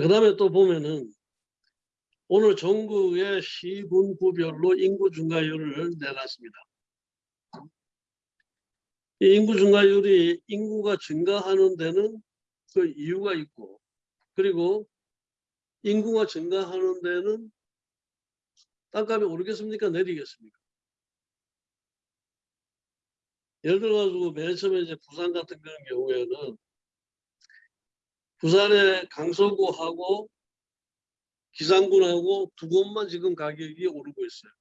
그 다음에 또 보면은 오늘 전국의 시군구별로 인구 증가율을 내놨습니다. 이 인구 증가율이 인구가 증가하는 데는 그 이유가 있고 그리고 인구가 증가하는 데는 땅값이 오르겠습니까? 내리겠습니까? 예를 들어가지고 맨 처음에 이제 부산 같은 그런 경우에는 부산의 강서구하고 기상군하고 두 곳만 지금 가격이 오르고 있어요.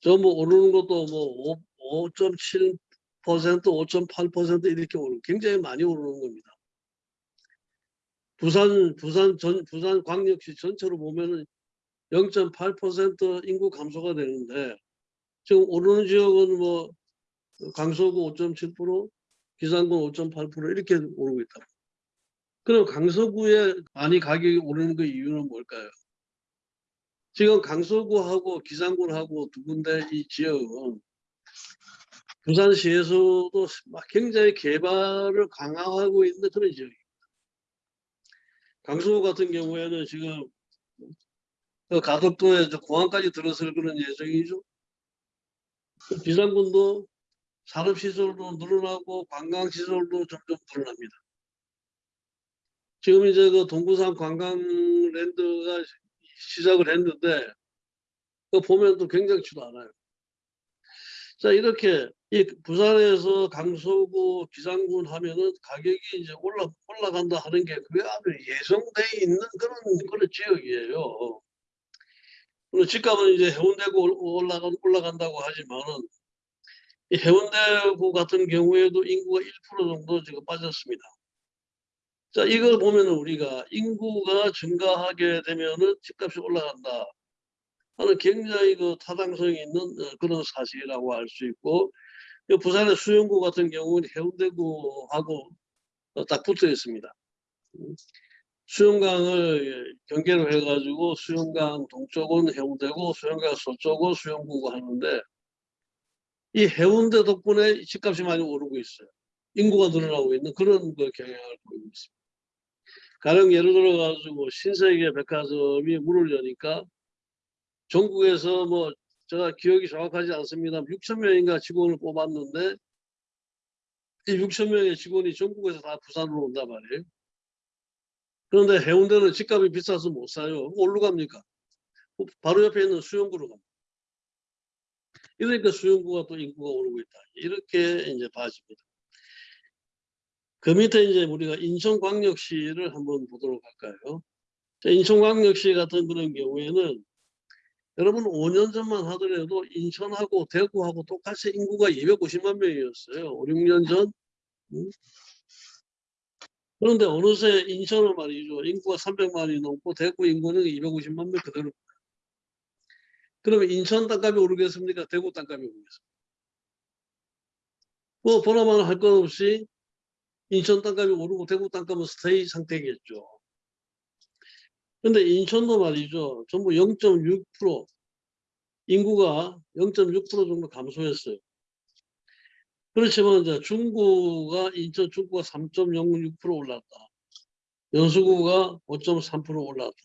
저 뭐 오르는 것도 뭐 5.7% 5.8% 이렇게 오르고 굉장히 많이 오르는 겁니다. 부산 부산 전 부산 광역시 전체로 보면은 0.8% 인구 감소가 되는데 지금 오르는 지역은 뭐 강서구 5.7% 기상군 5.8% 이렇게 오르고 있다. 그럼 강서구에 많이 가격이 오르는 그 이유는 뭘까요? 지금 강서구하고 기상군하고 두 군데 이 지역은 부산시에서도 막 굉장히 개발을 강화하고 있는 그런 지역입니다. 강서구 같은 경우에는 지금 그 가덕도에 공항까지 들어설 그런 예정이죠. 기상군도 산업시설도 늘어나고 관광시설도 점점 늘어납니다. 지금 이제 그 동구산 관광랜드가 시작을 했는데 그 보면 또 굉장치도 않아요. 자 이렇게 이 부산에서 강서구 기상군 하면은 가격이 이제 올라 올라간다 하는 게 그게 아주 예정돼 있는 그런 그런 지역이에요. 물론 집값은 이제 해운대구 올라간 올라간다고 하지만은 이 해운대구 같은 경우에도 인구가 1% 정도 지금 빠졌습니다. 자, 이걸 보면 우리가 인구가 증가하게 되면은 집값이 올라간다. 하는 굉장히 그 타당성이 있는 어, 그런 사실이라고 할수 있고, 부산의 수영구 같은 경우는 해운대구하고 어, 딱 붙어 있습니다. 음, 수영강을 경계로 해가지고 수영강 동쪽은 해운대고 수영강 서쪽은 수영구고 하는데 이 해운대 덕분에 집값이 많이 오르고 있어요. 인구가 늘어나고 있는 그런 그 경향을 보이고 있습니다. 가령 예를 들어 가지고 신세계 백화점이 문을 여니까 전국에서 뭐 제가 기억이 정확하지 않습니다. 6천 명인가 직원을 뽑았는데 이 6천 명의 직원이 전국에서 다 부산으로 온단 말이에요. 그런데 해운대는 집값이 비싸서 못 사요. 어디로 갑니까? 바로 옆에 있는 수영구로 갑니다. 이러니까 수영구가 또 인구가 오르고 있다. 이렇게 이제 봐집니다. 그 밑에 이제 우리가 인천광역시를 한번 보도록 할까요? 인천광역시 같은 그런 경우에는 여러분 5년 전만 하더라도 인천하고 대구하고 똑같이 인구가 250만 명이었어요. 5, 6년 전. 음? 그런데 어느새 인천은 말이죠. 인구가 300만이 넘고 대구 인구는 250만 명 그대로. 그러면 인천 땅값이 오르겠습니까? 대구 땅값이 오르겠습니까? 뭐 보나마나 할 것 없이 인천 땅값이 오르고 대구 땅값은 스테이 상태겠죠. 근데 인천도 말이죠. 전부 0.6% 인구가 0.6% 정도 감소했어요. 그렇지만 이제 중구가 인천 중구가 3.06% 올랐다. 연수구가 5.3% 올랐다.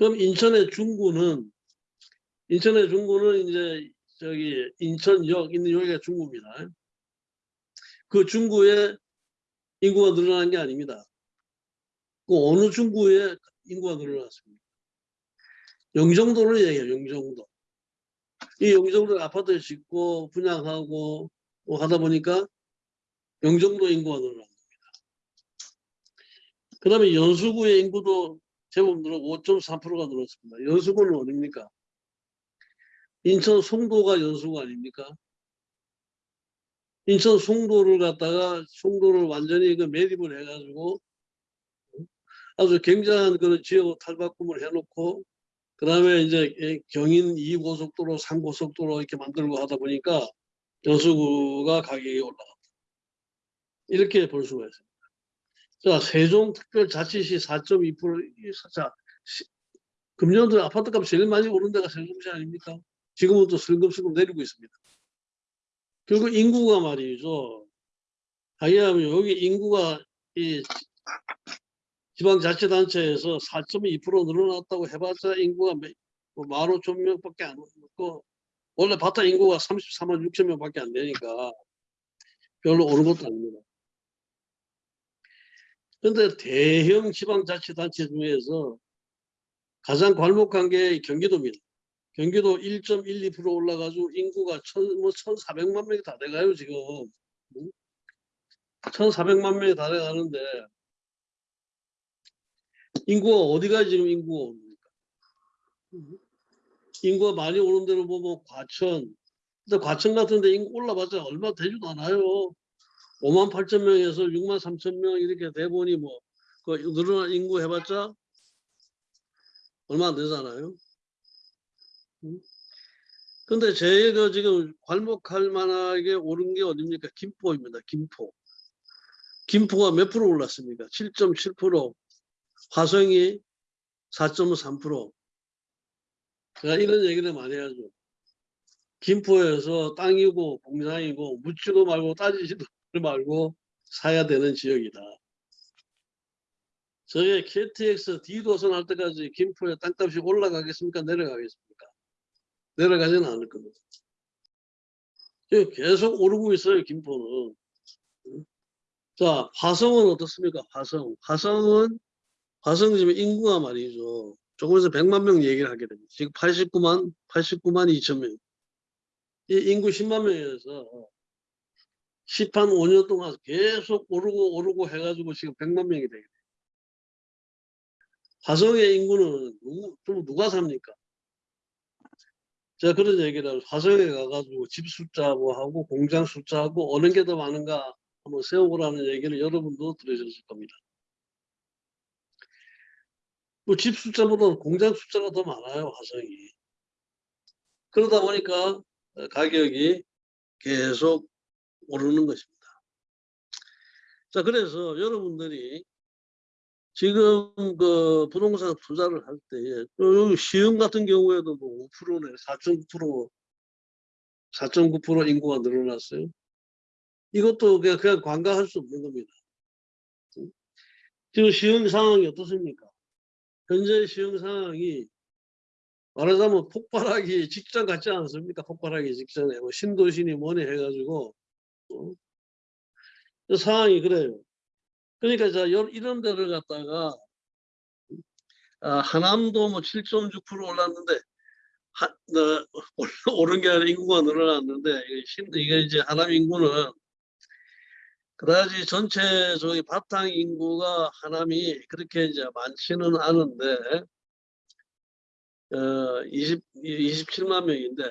그럼 인천의 중구는 인천의 중구는 이제 저기 인천역 있는 여기가 중구입니다. 그 중구에 인구가 늘어난 게 아닙니다. 그 어느 중구에 인구가 늘어났습니까? 영종도를 얘기해요. 영종도. 이 영종도 아파트 짓고 분양하고 뭐 하다 보니까 영종도 인구가 늘어난 겁니다. 그 다음에 연수구의 인구도 늘어 5.3%가 늘었습니다. 연수구는 어딥니까? 인천 송도가 연수구 아닙니까? 인천 송도를 갖다가 송도를 완전히 그 매립을 해가지고 아주 굉장한 그런 지역 탈바꿈을 해놓고 그 다음에 이제 경인 2고속도로, 3고속도로 이렇게 만들고 하다 보니까 여수구가 가격이 올라갔다. 이렇게 볼 수가 있습니다. 자, 세종특별자치시 4.2%, 자, 금년도 아파트값 제일 많이 오른 데가 세종시 아닙니까? 지금은 또 슬금슬금 내리고 있습니다. 결국 인구가 말이죠. 하여하면 여기 인구가 이 지방자치단체에서 4.2% 늘어났다고 해봤자 인구가 몇- 뭐 15,000 명밖에 안 넘고 원래 바타 인구가 34만 6천 명밖에 안 되니까 별로 오른 것도 아닙니다. 근데 대형 지방자치단체 중에서 가장 괄목한 게 경기도입니다. 경기도 1.12% 올라가지고 인구가 천, 뭐 1,400만 명이 다 돼가요 지금. 응? 1,400만 명이 다 돼가는데 인구가 어디가 지금 인구가 옵니까? 인구가 많이 오는 데로 보면 과천. 근데 과천 같은 데 인구 올라봤자 얼마 되지도 않아요. 5만 8천 명에서 6만 3천 명 이렇게 돼 보니 뭐, 그 늘어난 인구 해봤자 얼마 안 되잖아요. 음? 근데 제가 지금 괄목할 만하게 오른 게 어딥니까? 김포입니다. 김포. 김포가 몇 프로 올랐습니까? 7.7%. 화성이 4.3%. 제가 이런 얘기를 많이 하죠. 김포에서 땅이고 공장이고 묻지도 말고 따지지도 말고 사야 되는 지역이다. 저게 KTX D도선 할 때까지 김포의 땅값이 올라가겠습니까? 내려가겠습니까? 내려가지는 않을 겁니다. 지금 계속 오르고 있어요, 김포는. 자, 화성은 어떻습니까? 화성. 화성은, 화성 지금 인구가 말이죠. 조금 있으면 100만 명 얘기를 하게 됩니다. 지금 89만, 89만 2천 명. 이 인구 10만 명에서 10한 5년 동안 계속 오르고 오르고 해가지고 지금 100만 명이 되게 돼요. 화성의 인구는 누구, 좀 누가 삽니까? 제가 그런 얘기를 하죠. 화성에 가가지고 집 숫자하고 하고 공장 숫자하고 어느 게 더 많은가 한번 세워보라는 얘기를 여러분도 들으셨을 겁니다. 뭐집 숫자보다 공장 숫자가 더 많아요, 화성이. 그러다 보니까 가격이 계속 오르는 것입니다. 자, 그래서 여러분들이 지금 그 부동산 투자를 할 때, 여기 시흥 같은 경우에도 뭐 5%네, 4.9%, 4.9% 인구가 늘어났어요. 이것도 그냥, 그냥 관가할 수 없는 겁니다. 지금 시흥 상황이 어떻습니까? 현재 시흥 상황이 말하자면 폭발하기 직전 같지 않습니까? 폭발하기 직전에 뭐 신도시니 뭐니 해가지고 어? 그 상황이 그래요. 그러니까 자 요- 이런 데를 갖다가 아, 하남도 뭐 7.6% 올랐는데 하, 어, 오른 게 아니라 인구가 늘어났는데 이게, 신, 이게 이제 하남 인구는 그다지 전체 저기 바탕 인구가 하남이 그렇게 이제 많지는 않은데 어, 20, 27만 명인데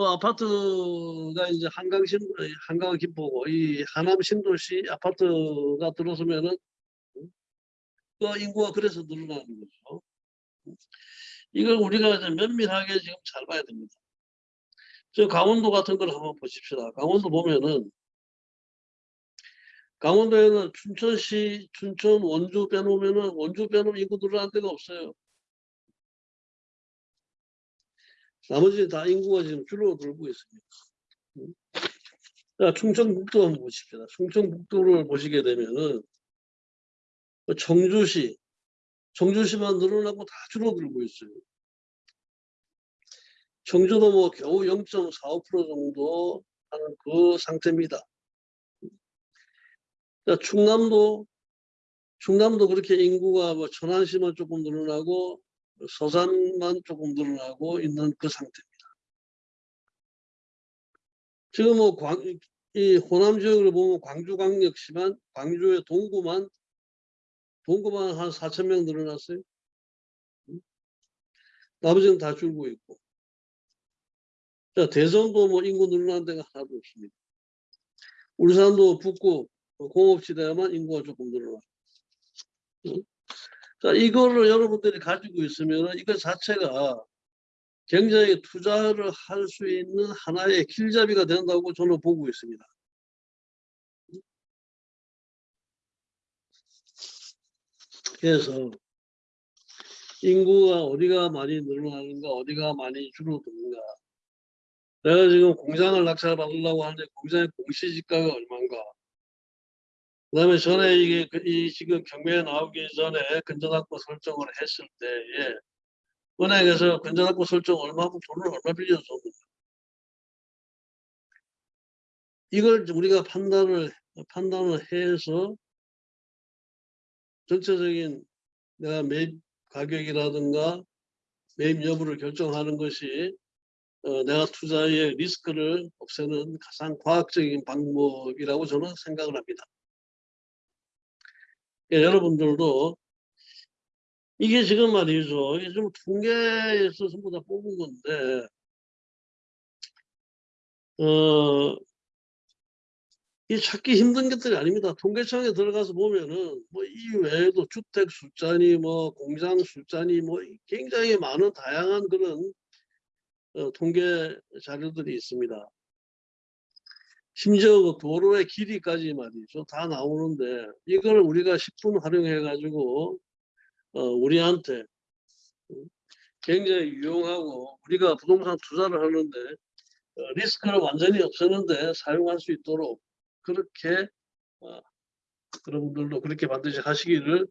어, 아파트가 이제 한강 신 한강 김포고 이 하남 신도시 아파트가 들어서면은 그 인구가 그래서 늘어나는 거죠. 이걸 우리가 이제 면밀하게 지금 잘 봐야 됩니다. 저 강원도 같은 걸 한번 보십시다. 강원도 보면은 강원도에는 춘천시, 춘천, 원주 빼놓으면은 원주 빼놓으면 인구 늘어난 데가 없어요. 나머지 다 인구가 지금 줄어들고 있습니다. 음. 자, 충청북도 한번 보십시다. 충청북도를 보시게 되면은 그 청주시, 청주시만 늘어나고 다 줄어들고 있어요. 청주도 뭐 겨우 0.45% 정도 하는 그 상태입니다. 자, 충남도, 충남도 그렇게 인구가 뭐 천안시만 조금 늘어나고 서산만 조금 늘어나고 있는 그 상태입니다. 지금 뭐 광, 이 호남 지역을 보면 광주광역시만 광주의 동구만 동구만 한 4천 명 늘어났어요. 음? 나머지는 다 줄고 있고. 자, 대전도 뭐 인구 늘어난 데가 하나도 없습니다. 울산도 북구 공업지대만 인구가 조금 늘어나 자, 이거를 여러분들이 가지고 있으면 이거 자체가 굉장히 투자를 할 수 있는 하나의 길잡이가 된다고 저는 보고 있습니다. 그래서 인구가 어디가 많이 늘어나는가 어디가 많이 줄어드는가 내가 지금 공장을 낙찰받으려고 하는데 공장의 공시지가가 얼마인가 그 다음에 전에 이게 그- 이 지금 경매에 나오기 전에 근저당권 설정을 했을 때에 은행에서 근저당권 설정 얼마고 돈을 얼마 빌려줬는가 이걸 우리가 판단을 판단을 해서 전체적인 내가 매입 가격이라든가 매입 여부를 결정하는 것이 어, 내가 투자의 리스크를 없애는 가장 과학적인 방법이라고 저는 생각을 합니다. 예, 여러분들도 이게 지금 말이죠. 이게 좀 통계에서 전부 다 뽑은 건데, 어, 이 찾기 힘든 것들이 아닙니다. 통계청에 들어가서 보면은 뭐 이 외에도 주택 숫자니 뭐 공장 숫자니 뭐 굉장히 많은 다양한 그런 어, 통계 자료들이 있습니다. 심지어 그 도로의 길이까지 말이죠. 다 나오는데 이걸 우리가 10분 활용해 가지고 어, 우리한테 굉장히 유용하고 우리가 부동산 투자를 하는데 어, 리스크를 완전히 없애는데 사용할 수 있도록 그렇게 어, 여러분들도 그렇게 반드시 하시기를